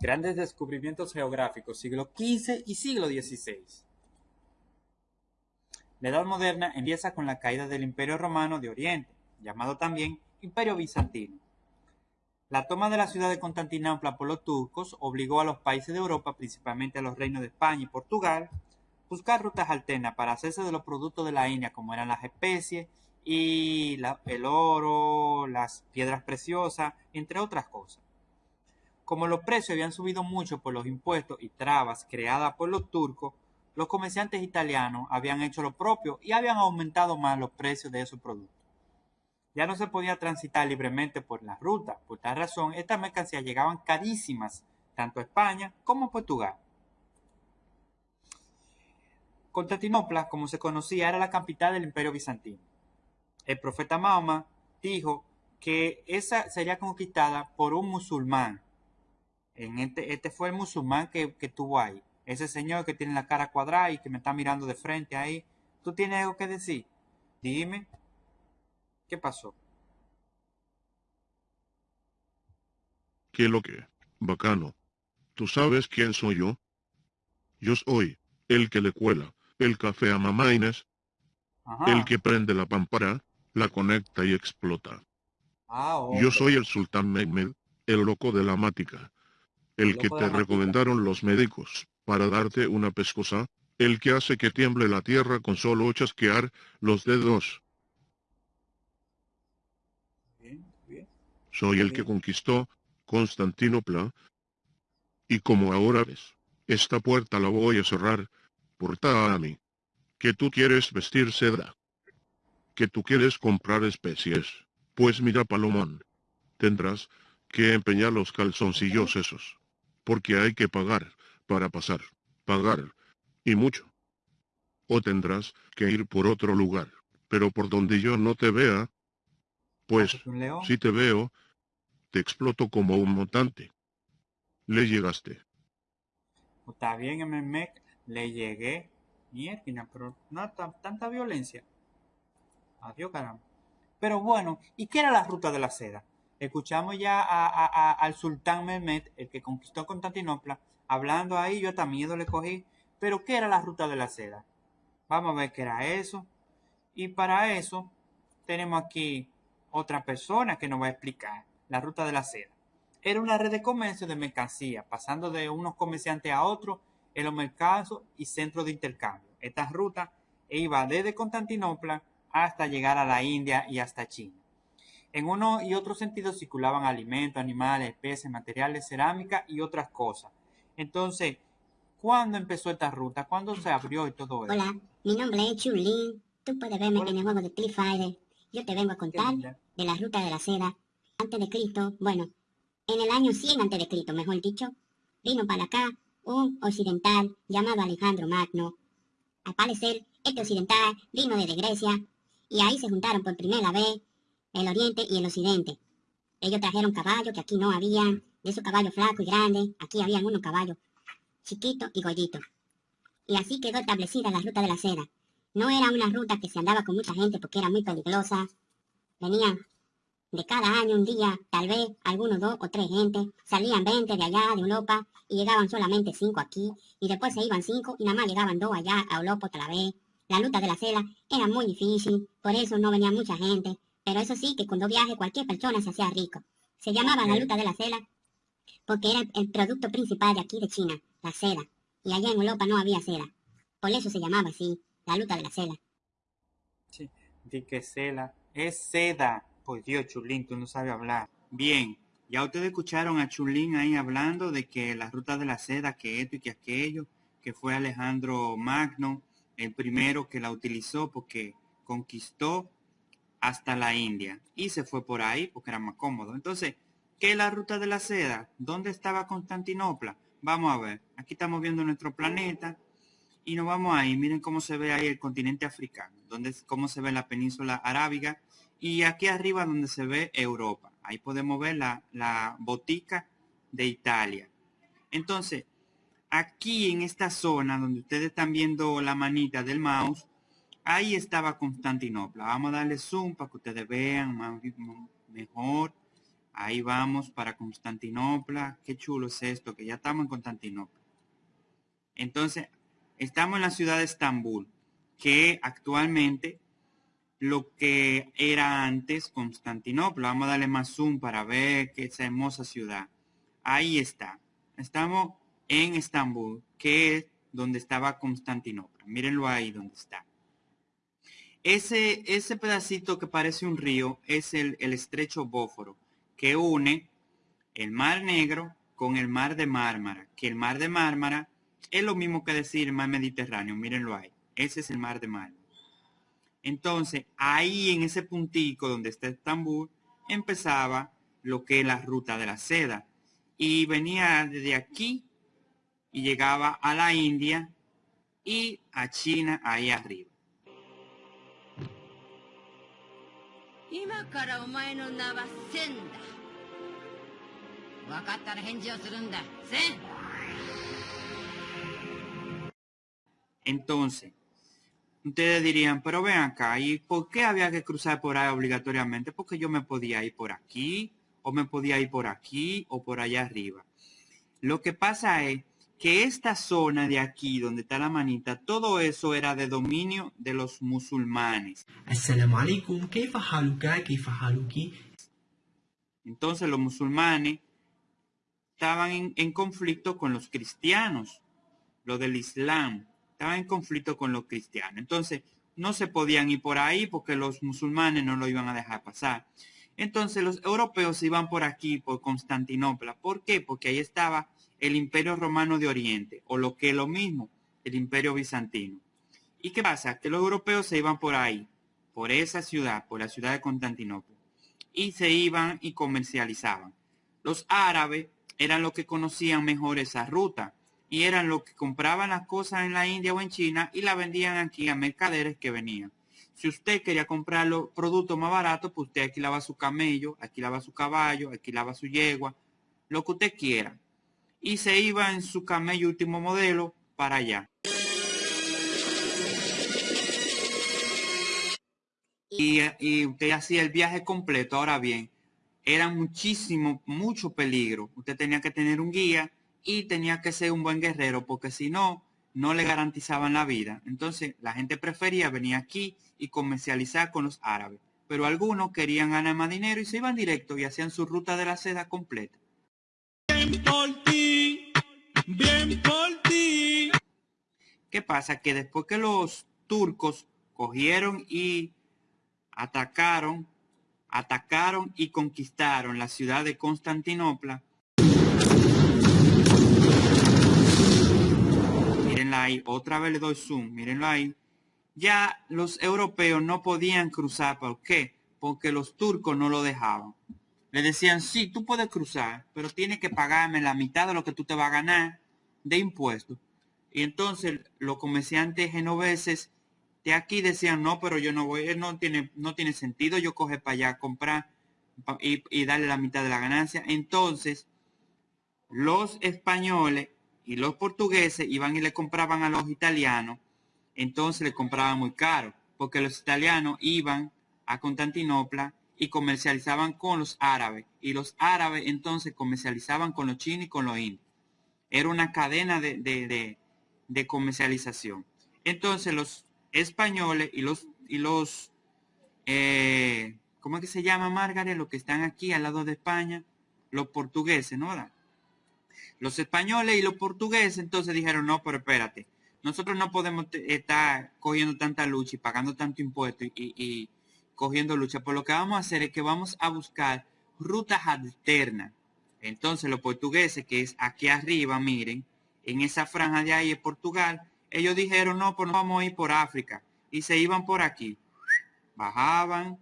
Grandes descubrimientos geográficos, siglo XV y siglo XVI. La Edad Moderna empieza con la caída del Imperio Romano de Oriente, llamado también Imperio Bizantino. La toma de la ciudad de Constantinopla por los turcos obligó a los países de Europa, principalmente a los reinos de España y Portugal, buscar rutas alternas para hacerse de los productos de la India, como eran las especies y el oro, las piedras preciosas, entre otras cosas. Como los precios habían subido mucho por los impuestos y trabas creadas por los turcos, los comerciantes italianos habían hecho lo propio y habían aumentado más los precios de esos productos. Ya no se podía transitar libremente por la ruta. Por tal razón, estas mercancías llegaban carísimas tanto a España como a Portugal. Constantinopla, como se conocía, era la capital del imperio bizantino. El profeta Mahoma dijo que esa sería conquistada por un musulmán, este, este, fue el musulmán que, que tuvo ahí. Ese señor que tiene la cara cuadrada y que me está mirando de frente ahí. ¿Tú tienes algo que decir? Dime. ¿Qué pasó? ¿Qué lo que? Bacano. ¿Tú sabes quién soy yo? Yo soy el que le cuela el café a mamá Inés, el que prende la pámpara, la conecta y explota. Ah, yo soy el sultán Mehmed, el loco de la mática, el que te recomendaron los médicos para darte una pescosa, el que hace que tiemble la tierra con solo chasquear los dedos. Soy el que conquistó Constantinopla, y como ahora ves, esta puerta la voy a cerrar, porta a mí. Que tú quieres vestir seda. Que tú quieres comprar especies. Pues mira Palomón. Tendrás que empeñar los calzoncillos esos porque hay que pagar, para pasar, pagar, y mucho. O tendrás que ir por otro lugar, pero por donde yo no te vea, pues, si te veo, te exploto como un mutante. Le llegaste. Está bien, MMEC, le llegué. Mierda, pero no tanta violencia. Adiós, caramba. Pero bueno, ¿y qué era la ruta de la seda? Escuchamos ya al sultán Mehmed, el que conquistó Constantinopla, hablando ahí, yo hasta miedo le cogí. Pero ¿qué era la ruta de la seda? Vamos a ver qué era eso. Y para eso tenemos aquí otra persona que nos va a explicar la ruta de la seda. Era una red de comercio de mercancía, pasando de unos comerciantes a otros en los mercados y centros de intercambio. Esta ruta iba desde Constantinopla hasta llegar a la India y hasta China. En uno y otro sentido circulaban alimentos, animales, especies, materiales, cerámica y otras cosas. Entonces, ¿cuándo empezó esta ruta? ¿Cuándo se abrió y todo eso? Hola, mi nombre es Chulín. Tú puedes verme en el juego de Street Fighter. Yo te vengo a contar de la ruta de la seda. Antes de Cristo, bueno, en el año 100 antes de Cristo, mejor dicho, vino para acá un occidental llamado Alejandro Magno. Al parecer, este occidental vino desde Grecia y ahí se juntaron por primera vez el oriente y el occidente. Ellos trajeron caballos que aquí no habían, de esos caballos flacos y grandes, aquí habían unos caballos chiquitos y gorditos. Y así quedó establecida la ruta de la seda. No era una ruta que se andaba con mucha gente porque era muy peligrosa. Venían de cada año un día, tal vez algunos dos o tres gente, salían 20 de allá de Europa y llegaban solamente cinco aquí, y después se iban cinco y nada más llegaban dos allá a Europa otra vez. La ruta de la seda era muy difícil, por eso no venía mucha gente, pero eso sí, que cuando viaje cualquier persona se hacía rico. Se llamaba la luta de la seda porque era el producto principal de aquí de China, la seda. Y allá en Europa no había seda. Por eso se llamaba así, la luta de la seda. Sí, di que seda. Es seda. Pues Dios, Chulín, tú no sabes hablar. Bien, ya ustedes escucharon a Chulín ahí hablando de que la ruta de la seda, que esto y que aquello, que fue Alejandro Magno, el primero que la utilizó porque conquistó hasta la India y se fue por ahí porque era más cómodo. Entonces, ¿qué es la ruta de la seda? ¿Dónde estaba Constantinopla? Vamos a ver. Aquí estamos viendo nuestro planeta y nos vamos ahí. Miren cómo se ve ahí el continente africano, donde, cómo se ve la península arábiga y aquí arriba donde se ve Europa. Ahí podemos ver la, la botica de Italia. Entonces, aquí en esta zona donde ustedes están viendo la manita del mouse, Ahí estaba Constantinopla. Vamos a darle zoom para que ustedes vean más, mejor. Ahí vamos para Constantinopla. Qué chulo es esto, que ya estamos en Constantinopla. Entonces, estamos en la ciudad de Estambul, que actualmente lo que era antes Constantinopla. Vamos a darle más zoom para ver que esa hermosa ciudad. Ahí está. Estamos en Estambul, que es donde estaba Constantinopla. Mírenlo ahí donde está. Ese, ese pedacito que parece un río es el, estrecho Bóforo, que une el Mar Negro con el Mar de Mármara, que el Mar de Mármara es lo mismo que decir el Mar Mediterráneo, mírenlo ahí. Ese es el Mar de Mármara. Entonces, ahí en ese puntico donde está Estambul, empezaba lo que es la ruta de la seda. Y venía desde aquí y llegaba a la India y a China ahí arriba. Entonces, Ustedes dirían, pero ven acá, ¿y por qué había que cruzar por ahí obligatoriamente? Porque yo me podía ir por aquí, o me podía ir por aquí, o por allá arriba. Lo que pasa es que esta zona de aquí, donde está la manita, todo eso era de dominio de los musulmanes. Entonces los musulmanes estaban en, en conflicto con los cristianos, lo del Islam estaba en conflicto con los cristianos. Entonces, no se podían ir por ahí porque los musulmanes no lo iban a dejar pasar. Entonces, los europeos iban por aquí, por Constantinopla. ¿Por qué? Porque ahí estaba el Imperio Romano de Oriente, o lo que es lo mismo, el Imperio Bizantino. ¿Y qué pasa? Que los europeos se iban por ahí, por esa ciudad, por la ciudad de Constantinopla, y se iban y comercializaban. Los árabes eran los que conocían mejor esa ruta y eran los que compraban las cosas en la India o en China y la vendían aquí a mercaderes que venían. Si usted quería comprar los productos más baratos, pues usted alquilaba su camello, alquilaba su caballo, alquilaba su yegua, lo que usted quiera. Y se iba en su camello último modelo para allá. Y, y usted hacía el viaje completo. Ahora bien, era muchísimo, mucho peligro. Usted tenía que tener un guía y tenía que ser un buen guerrero porque si no, no le garantizaban la vida. Entonces la gente prefería venir aquí y comercializar con los árabes. Pero algunos querían ganar más dinero y se iban directo y hacían su ruta de la seda completa. Bien por ti. ¿Qué pasa? Que después que los turcos cogieron y atacaron, atacaron y conquistaron la ciudad de Constantinopla, ahí, otra vez le doy zoom, mírenlo ahí. Ya los europeos no podían cruzar, ¿por qué? Porque los turcos no lo dejaban. Le decían, sí, tú puedes cruzar, pero tienes que pagarme la mitad de lo que tú te vas a ganar de impuestos. Y entonces los comerciantes genoveses de aquí decían, no, pero yo no voy, no tiene, no tiene sentido yo coger para allá, comprar y, y darle la mitad de la ganancia. Entonces, los españoles y los portugueses iban y le compraban a los italianos, entonces le compraban muy caro, porque los italianos iban a Constantinopla y comercializaban con los árabes, y los árabes entonces comercializaban con los chinos y con los indios. Era una cadena de, comercialización. Entonces los españoles y los, y los eh, ¿cómo es que se llama Margaret? Los que están aquí al lado de España, los portugueses, ¿no? Los españoles y los portugueses entonces dijeron, no, pero espérate, nosotros no podemos estar cogiendo tanta lucha y pagando tanto impuesto y, cogiendo lucha. Por lo que vamos a hacer es que vamos a buscar rutas alternas. Entonces los portugueses, que es aquí arriba, miren, en esa franja de ahí es Portugal, ellos dijeron, no, pues no vamos a ir por África. Y se iban por aquí. Bajaban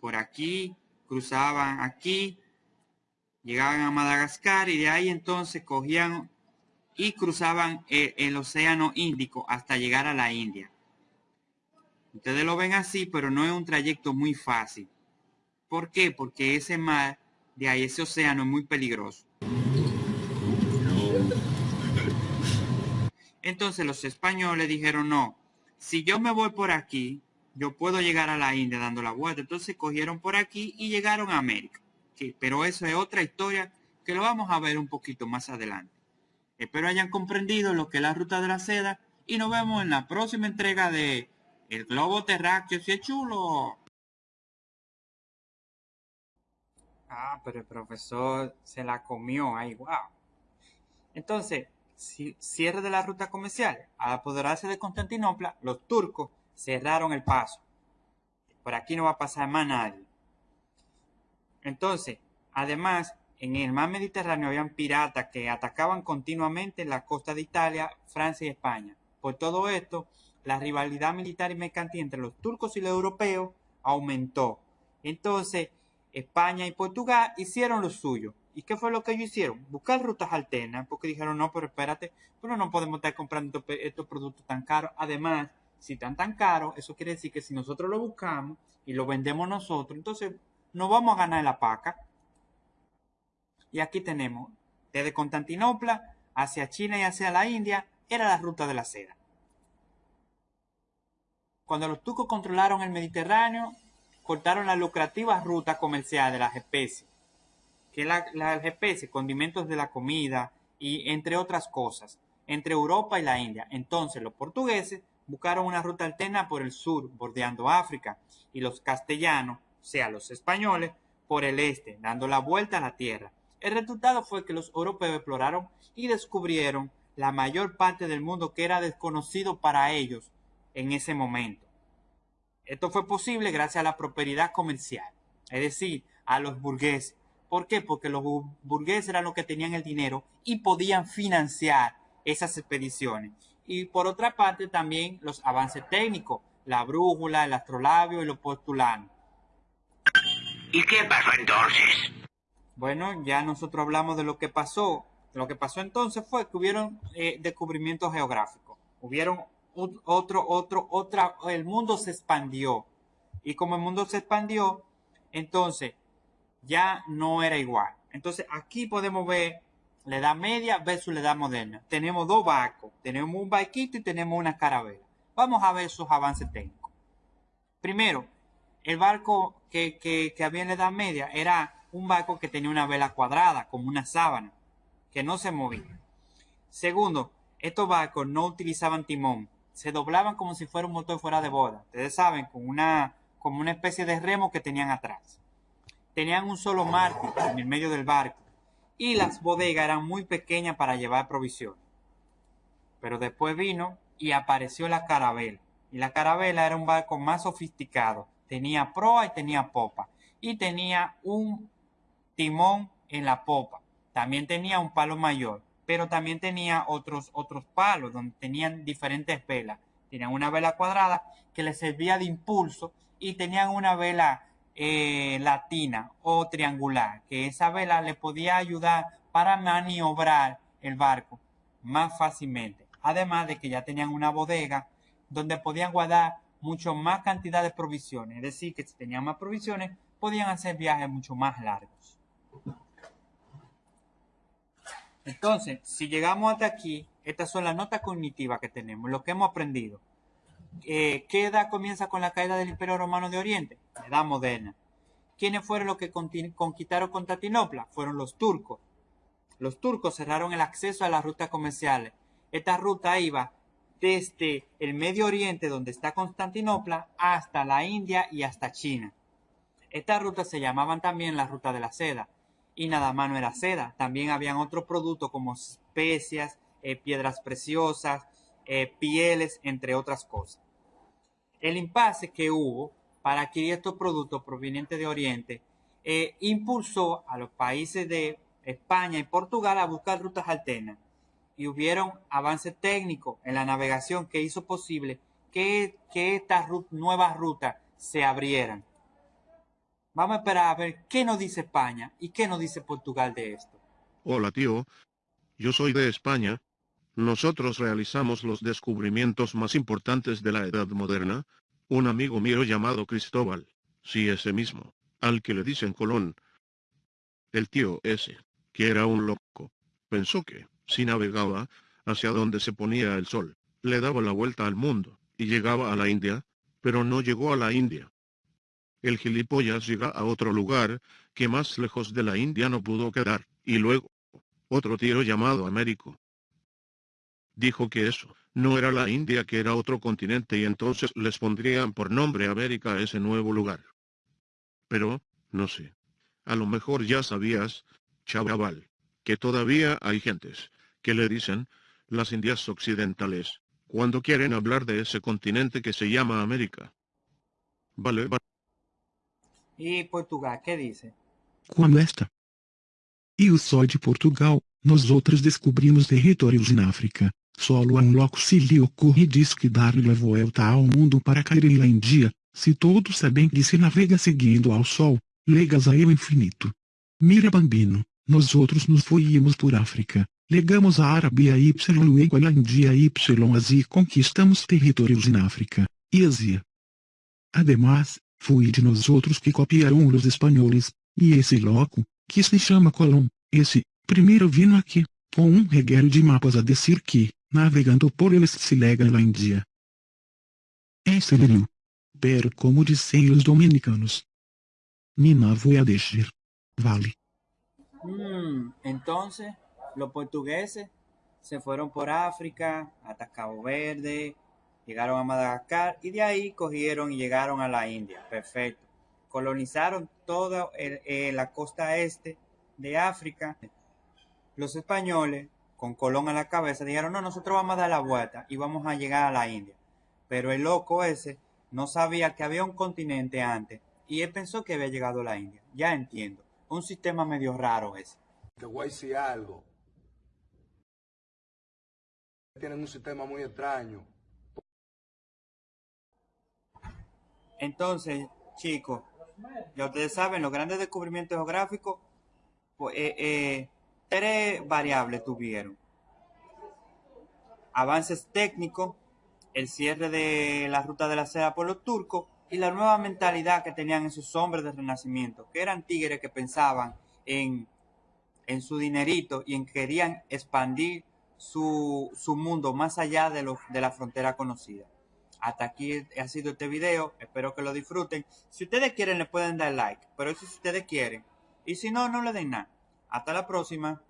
por aquí, cruzaban aquí, llegaban a Madagascar y de ahí entonces cogían y cruzaban el, el, océano Índico hasta llegar a la India. Ustedes lo ven así, pero no es un trayecto muy fácil. ¿Por qué? Porque ese mar de ahí, ese océano es muy peligroso. Entonces los españoles dijeron, no, si yo me voy por aquí, yo puedo llegar a la India dando la vuelta. Entonces cogieron por aquí y llegaron a América. pero eso es otra historia que lo vamos a ver un poquito más adelante. Espero hayan comprendido lo que es la ruta de la seda y nos vemos en la próxima entrega de El globo terráqueo si es chulo. Ah, pero el profesor se la comió, ay, wow. Entonces, cierre de la ruta comercial. Al apoderarse de Constantinopla, los turcos cerraron el paso. Por aquí no va a pasar más nadie. Entonces, además, en el mar Mediterráneo habían piratas que atacaban continuamente la costa de Italia, Francia y España. Por todo esto, la rivalidad militar y mercantil entre los turcos y los europeos aumentó. Entonces, España y Portugal hicieron lo suyo. ¿Y qué fue lo que ellos hicieron? Buscar rutas alternas, porque dijeron, no, pero espérate, pero no podemos estar comprando estos productos tan caros. Además, si están tan caros, eso quiere decir que si nosotros lo buscamos y lo vendemos nosotros, entonces no vamos a ganar la paca. Y aquí tenemos, desde Constantinopla hacia China y hacia la India, era la ruta de la seda. Cuando los turcos controlaron el Mediterráneo, cortaron la lucrativa ruta comercial de las especies que la, las especies, condimentos de la comida y entre otras cosas, entre Europa y la India. Entonces los portugueses buscaron una ruta alterna por el sur, bordeando África, y los castellanos, o sea, los españoles, por el este, dando la vuelta a la tierra. El resultado fue que los europeos exploraron y descubrieron la mayor parte del mundo que era desconocido para ellos en ese momento. Esto fue posible gracias a la prosperidad comercial, es decir, a los burgueses, ¿Por qué? Porque los burgueses eran los que tenían el dinero y podían financiar esas expediciones. Y por otra parte también los avances técnicos, la brújula, el astrolabio y los postulanos. ¿Y qué pasó entonces? Bueno, ya nosotros hablamos de lo que pasó. Lo que pasó entonces fue que hubieron eh, descubrimientos geográficos. Hubieron otro, otro, otra, el mundo se expandió. Y como el mundo se expandió, entonces ya no era igual. Entonces aquí podemos ver la edad media versus la edad moderna. Tenemos dos barcos, tenemos un barquito y tenemos una carabela. Vamos a ver sus avances técnicos. Primero, el barco que, que, había en la edad media era un barco que tenía una vela cuadrada, como una sábana, que no se movía. Segundo, estos barcos no utilizaban timón, se doblaban como si fuera un motor fuera de boda. Ustedes saben, con una, como una especie de remo que tenían atrás tenían un solo mártir en el medio del barco y las bodegas eran muy pequeñas para llevar provisiones. Pero después vino y apareció la carabela. Y la carabela era un barco más sofisticado. Tenía proa y tenía popa. Y tenía un timón en la popa. También tenía un palo mayor. Pero también tenía otros, otros palos donde tenían diferentes velas. Tenían una vela cuadrada que les servía de impulso y tenían una vela eh, latina o triangular, que esa vela le podía ayudar para maniobrar el barco más fácilmente. Además de que ya tenían una bodega donde podían guardar mucho más cantidad de provisiones. Es decir, que si tenían más provisiones, podían hacer viajes mucho más largos. Entonces, si llegamos hasta aquí, estas son las notas cognitivas que tenemos, lo que hemos aprendido. Eh, ¿qué edad comienza con la caída del Imperio Romano de Oriente? edad moderna. ¿Quiénes fueron los que conquistaron Constantinopla? Fueron los turcos. Los turcos cerraron el acceso a las rutas comerciales. Esta ruta iba desde el Medio Oriente, donde está Constantinopla, hasta la India y hasta China. Estas rutas se llamaban también la ruta de la seda. Y nada más no era seda, también habían otros productos como especias, eh, piedras preciosas, eh, pieles, entre otras cosas. El impasse que hubo para adquirir estos productos provenientes de Oriente eh, impulsó a los países de España y Portugal a buscar rutas alternas y hubieron avances técnicos en la navegación que hizo posible que, que estas nuevas rutas se abrieran. Vamos a esperar a ver qué nos dice España y qué nos dice Portugal de esto. Hola tío, yo soy de España. Nosotros realizamos los descubrimientos más importantes de la Edad Moderna, un amigo mío llamado Cristóbal, sí ese mismo, al que le dicen Colón. El tío ese, que era un loco, pensó que, si navegaba, hacia donde se ponía el sol, le daba la vuelta al mundo, y llegaba a la India, pero no llegó a la India. El gilipollas llega a otro lugar, que más lejos de la India no pudo quedar, y luego, otro tío llamado Américo. Dijo que eso, no era la India que era otro continente y entonces les pondrían por nombre América a ese nuevo lugar. Pero, no sé. A lo mejor ya sabías, chaval, que todavía hay gentes, que le dicen, las Indias Occidentales, cuando quieren hablar de ese continente que se llama América. Vale, vale. ¿Y Portugal qué dice? Como esta. Eu sou de Portugal, nós outros descobrimos territórios na África. Solo a um loco se lhe ocorre diz que dar-lhe a volta ao mundo para cair em Índia, se todos sabem que se navega seguindo ao sol, legas a eu infinito. Mira bambino, nós outros nos foímos por África, legamos a Arábia y luego a Índia y e conquistamos territórios na África, e Ásia. Además, foi de nós outros que copiaram os espanhóis, e esse loco, que se chama Colón, esse, primeiro vino aqui, com um regueiro de mapas a dizer que, navegando por eles se lega na Índia. É sério. Pero como dizem os dominicanos. Nina voy a decir. Vale. Mm, entonces, los portugueses se fueron por África hasta Cabo Verde, llegaron a Madagascar y de ahí cogieron y llegaron a la India. Perfecto. Colonizaron toda la costa este de África. Los españoles, con Colón a la cabeza, dijeron, no, nosotros vamos a dar la vuelta y vamos a llegar a la India. Pero el loco ese no sabía que había un continente antes y él pensó que había llegado a la India. Ya entiendo. Un sistema medio raro ese. Te decir algo. Tienen un sistema muy extraño. Entonces, chicos, ya ustedes saben, los grandes descubrimientos geográficos, pues, eh, eh, tres variables tuvieron. Avances técnicos, el cierre de la ruta de la seda por los turcos y la nueva mentalidad que tenían esos hombres del renacimiento, que eran tigres que pensaban en, en su dinerito y en querían expandir su, su mundo más allá de, lo, de la frontera conocida. Hasta aquí ha sido este video, espero que lo disfruten. Si ustedes quieren le pueden dar like, pero eso si ustedes quieren. Y si no, no le den nada. Hasta la próxima.